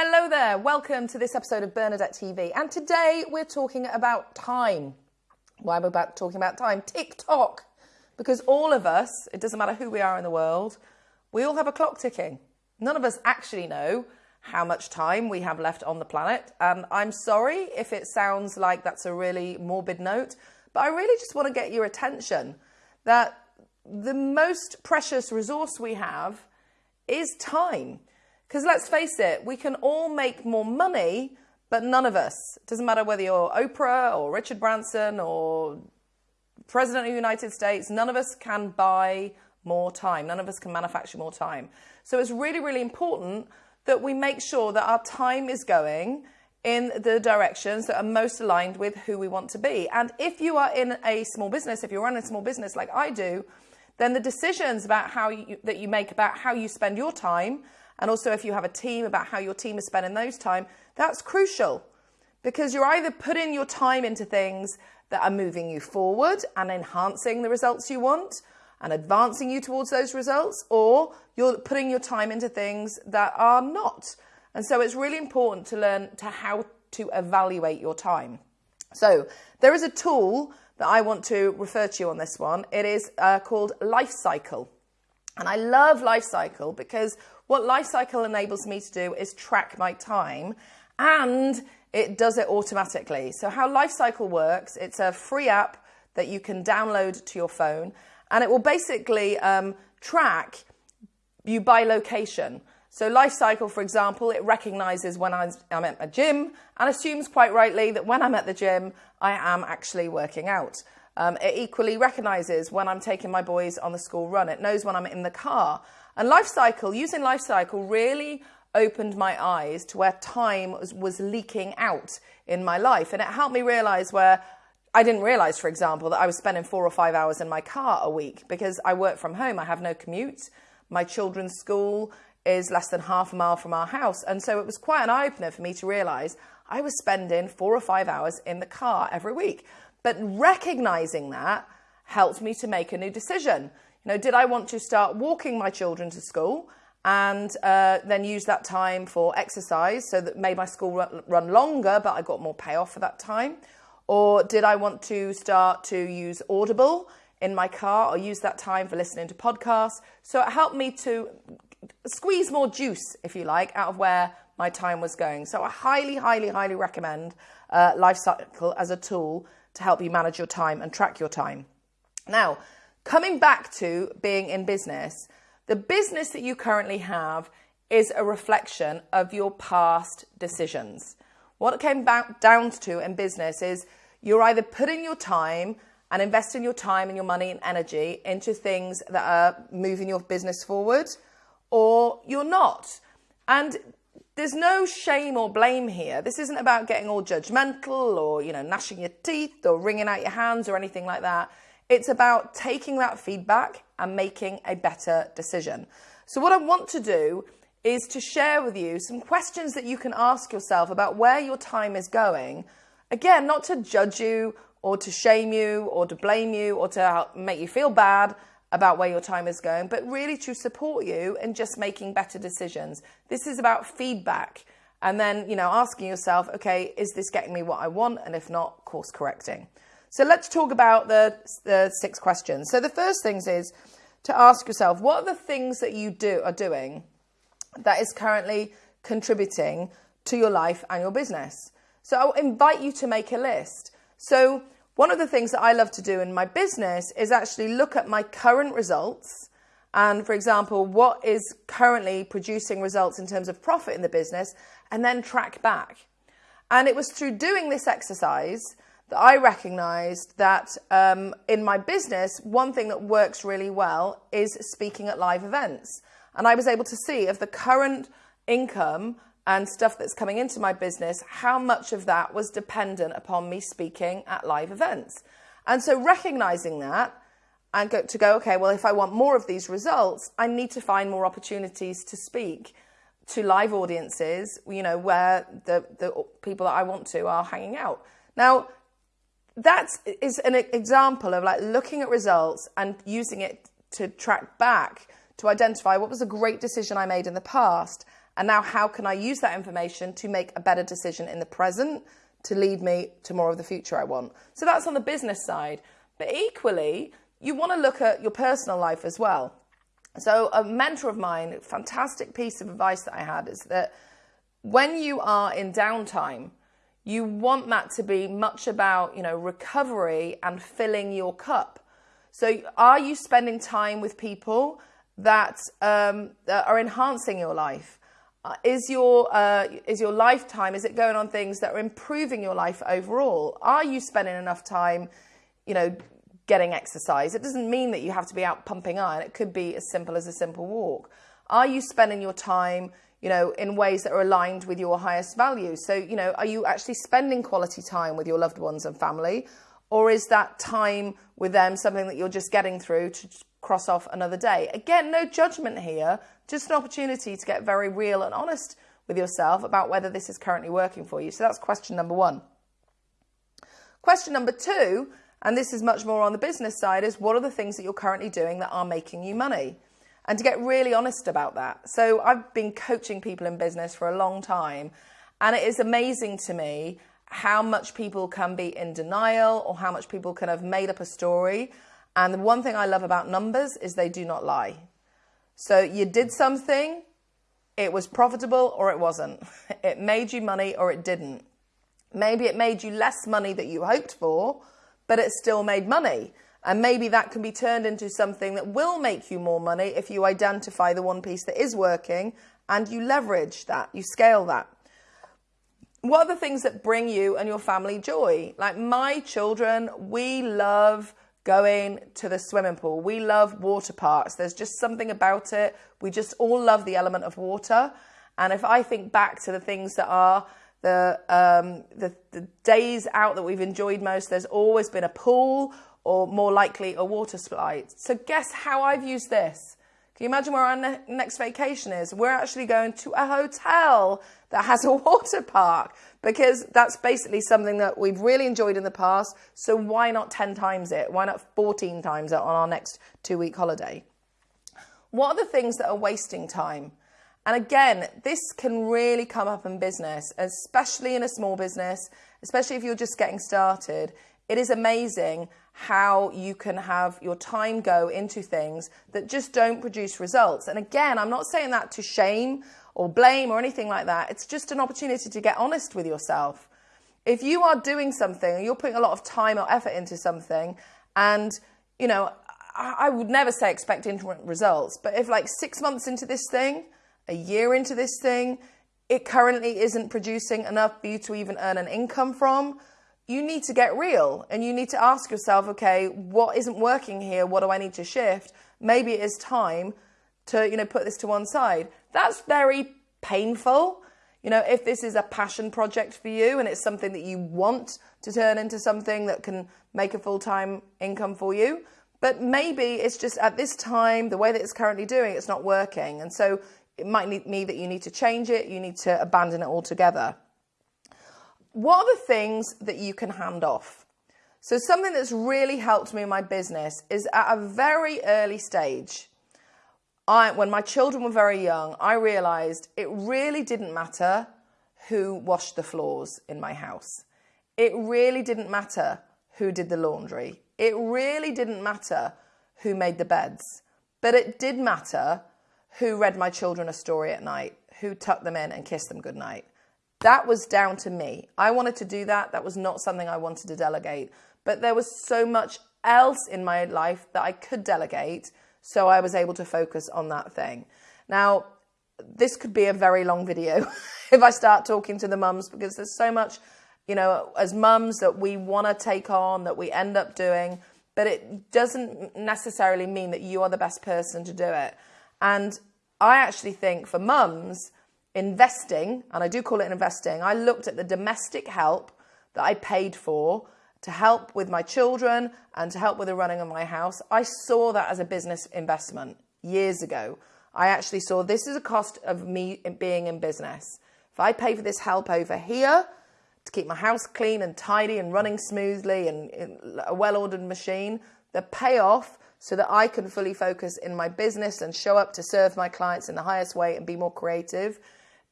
Hello there, welcome to this episode of Bernadette TV. And today we're talking about time. Why am I about talking about time? TikTok. Because all of us, it doesn't matter who we are in the world, we all have a clock ticking. None of us actually know how much time we have left on the planet. And I'm sorry if it sounds like that's a really morbid note, but I really just want to get your attention that the most precious resource we have is time. Because let's face it, we can all make more money, but none of us, it doesn't matter whether you're Oprah or Richard Branson or President of the United States, none of us can buy more time. None of us can manufacture more time. So it's really, really important that we make sure that our time is going in the directions that are most aligned with who we want to be. And if you are in a small business, if you're running a small business like I do, then the decisions about how you, that you make about how you spend your time and also if you have a team about how your team is spending those time, that's crucial because you're either putting your time into things that are moving you forward and enhancing the results you want and advancing you towards those results, or you're putting your time into things that are not. And so it's really important to learn to how to evaluate your time. So there is a tool that I want to refer to you on this one. It is uh, called Life Cycle. And I love Life Cycle because what Lifecycle enables me to do is track my time and it does it automatically. So how Lifecycle works, it's a free app that you can download to your phone and it will basically um, track you by location. So Lifecycle, for example, it recognizes when I'm at a gym and assumes quite rightly that when I'm at the gym, I am actually working out. Um, it equally recognizes when I'm taking my boys on the school run. It knows when I'm in the car. And life cycle, using life cycle really opened my eyes to where time was, was leaking out in my life. And it helped me realize where I didn't realize, for example, that I was spending four or five hours in my car a week because I work from home. I have no commute. My children's school is less than half a mile from our house. And so it was quite an eye opener for me to realize I was spending four or five hours in the car every week. But recognizing that helped me to make a new decision. You know, did I want to start walking my children to school and uh, then use that time for exercise so that made my school run, run longer, but I got more payoff for that time? Or did I want to start to use Audible in my car or use that time for listening to podcasts? So it helped me to squeeze more juice, if you like, out of where my time was going. So I highly, highly, highly recommend uh, Life Cycle as a tool to help you manage your time and track your time. Now, Coming back to being in business, the business that you currently have is a reflection of your past decisions. What it came back down to in business is you're either putting your time and investing your time and your money and energy into things that are moving your business forward, or you're not. And there's no shame or blame here. This isn't about getting all judgmental or, you know, gnashing your teeth or wringing out your hands or anything like that. It's about taking that feedback and making a better decision. So, what I want to do is to share with you some questions that you can ask yourself about where your time is going. Again, not to judge you or to shame you or to blame you or to make you feel bad about where your time is going, but really to support you in just making better decisions. This is about feedback and then, you know, asking yourself, okay, is this getting me what I want? And if not, course correcting. So let's talk about the, the six questions. So the first things is to ask yourself, what are the things that you do are doing that is currently contributing to your life and your business? So I'll invite you to make a list. So one of the things that I love to do in my business is actually look at my current results and for example, what is currently producing results in terms of profit in the business and then track back. And it was through doing this exercise that I recognized that um, in my business, one thing that works really well is speaking at live events. And I was able to see of the current income and stuff that's coming into my business, how much of that was dependent upon me speaking at live events. And so recognizing that and go, to go, okay, well, if I want more of these results, I need to find more opportunities to speak to live audiences, you know, where the, the people that I want to are hanging out. Now, that is an example of like looking at results and using it to track back to identify what was a great decision I made in the past And now, how can I use that information to make a better decision in the present to lead me to more of the future I want? So that's on the business side. But equally, you want to look at your personal life as well. So, a mentor of mine, fantastic piece of advice that I had is that when you are in downtime, you want that to be much about, you know, recovery and filling your cup. So, are you spending time with people that, um, that are enhancing your life? Uh, is your uh, is your lifetime is it going on things that are improving your life overall? Are you spending enough time, you know, getting exercise? It doesn't mean that you have to be out pumping iron. It could be as simple as a simple walk. Are you spending your time, you know, in ways that are aligned with your highest values? So, you know, are you actually spending quality time with your loved ones and family, or is that time with them something that you're just getting through to cross off another day? Again, no judgment here, just an opportunity to get very real and honest with yourself about whether this is currently working for you. So that's question number one. Question number two, and this is much more on the business side, is what are the things that you're currently doing that are making you money? And to get really honest about that. So I've been coaching people in business for a long time, and it is amazing to me how much people can be in denial or how much people can have made up a story. And the one thing I love about numbers is they do not lie. So you did something, it was profitable or it wasn't. It made you money or it didn't. Maybe it made you less money that you hoped for, but it still made money. And maybe that can be turned into something that will make you more money if you identify the one piece that is working and you leverage that, you scale that what are the things that bring you and your family joy? Like my children, we love going to the swimming pool. We love water parks. There's just something about it. We just all love the element of water. And if I think back to the things that are the, um, the, the days out that we've enjoyed most, there's always been a pool or more likely a water slide. So guess how I've used this? Can you imagine where our ne- next vacation is? We're actually going to a hotel that has a water park because that's basically something that we've really enjoyed in the past. So why not 10 times it? Why not 14 times it on our next two week holiday? What are the things that are wasting time? And again, this can really come up in business, especially in a small business, especially if you're just getting started. It is amazing how you can have your time go into things that just don't produce results. And again, I'm not saying that to shame or blame or anything like that. It's just an opportunity to get honest with yourself. If you are doing something and you're putting a lot of time or effort into something, and you know, I would never say expect instant results, but if like six months into this thing, a year into this thing, it currently isn't producing enough for you to even earn an income from, you need to get real and you need to ask yourself, okay, what isn't working here? What do I need to shift? Maybe it is time to, you know, put this to one side. That's very painful. You know, if this is a passion project for you and it's something that you want to turn into something that can make a full time income for you, but maybe it's just at this time, the way that it's currently doing, it's not working. And so it might mean that you need to change it, you need to abandon it altogether what are the things that you can hand off? So, something that's really helped me in my business is at a very early stage. I, when my children were very young, I realized it really didn't matter who washed the floors in my house. It really didn't matter who did the laundry. It really didn't matter who made the beds. But it did matter who read my children a story at night, who tucked them in and kissed them goodnight. That was down to me. I wanted to do that. That was not something I wanted to delegate. But there was so much else in my life that I could delegate. So I was able to focus on that thing. Now, this could be a very long video if I start talking to the mums because there's so much, you know, as mums that we want to take on, that we end up doing, but it doesn't necessarily mean that you are the best person to do it. And I actually think for mums, investing, and I do call it investing, I looked at the domestic help that I paid for to help with my children and to help with the running of my house. I saw that as a business investment years ago. I actually saw this is a cost of me being in business. If I pay for this help over here to keep my house clean and tidy and running smoothly and a well ordered machine, the payoff so that I can fully focus in my business and show up to serve my clients in the highest way and be more creative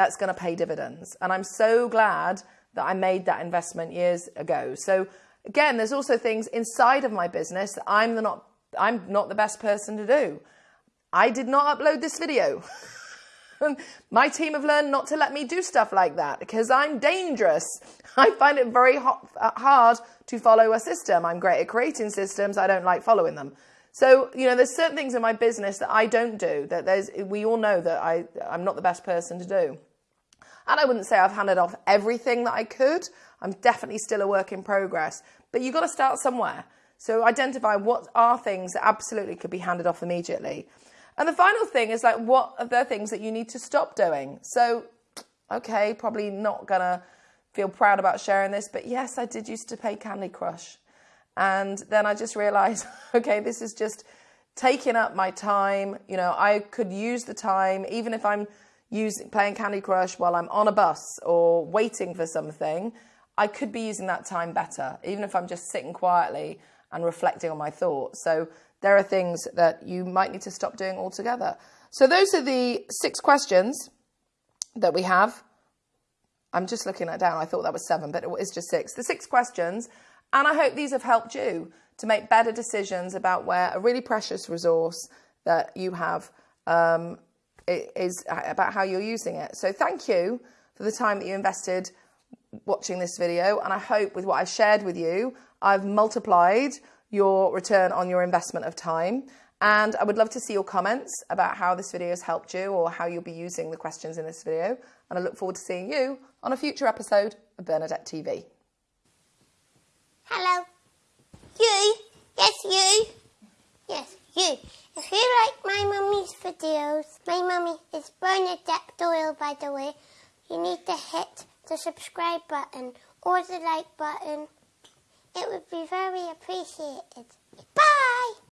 that's going to pay dividends. And I'm so glad that I made that investment years ago. So again, there's also things inside of my business that I'm the not I'm not the best person to do. I did not upload this video. my team have learned not to let me do stuff like that because I'm dangerous. I find it very uh, hard to follow a system. I'm great at creating systems. I don't like following them. So, you know, there's certain things in my business that I don't do that there's, we all know that I, I'm not the best person to do. And I wouldn't say I've handed off everything that I could. I'm definitely still a work in progress, but you've got to start somewhere. So identify what are things that absolutely could be handed off immediately. And the final thing is like, what are the things that you need to stop doing? So, okay, probably not gonna feel proud about sharing this, but yes, I did used to play Candy Crush. And then I just realized, okay, this is just taking up my time. You know, I could use the time, even if I'm using playing Candy Crush while I'm on a bus or waiting for something, I could be using that time better, even if I'm just sitting quietly and reflecting on my thoughts. So there are things that you might need to stop doing altogether. So those are the six questions that we have. I'm just looking at down. I thought that was seven, but it is just six. The six questions, and I hope these have helped you to make better decisions about where a really precious resource that you have um, is uh, about how you're using it. So thank you for the time that you invested watching this video, and I hope with what I've shared with you, I've multiplied your return on your investment of time. And I would love to see your comments about how this video has helped you or how you'll be using the questions in this video. And I look forward to seeing you on a future episode of Bernadette TV. Hello. You. Yes, you. Yes, you. If you like my mummy's videos, my mummy is Bernadette Doyle, by the way, you need to hit the subscribe button or the like button. It would be very appreciated. Bye!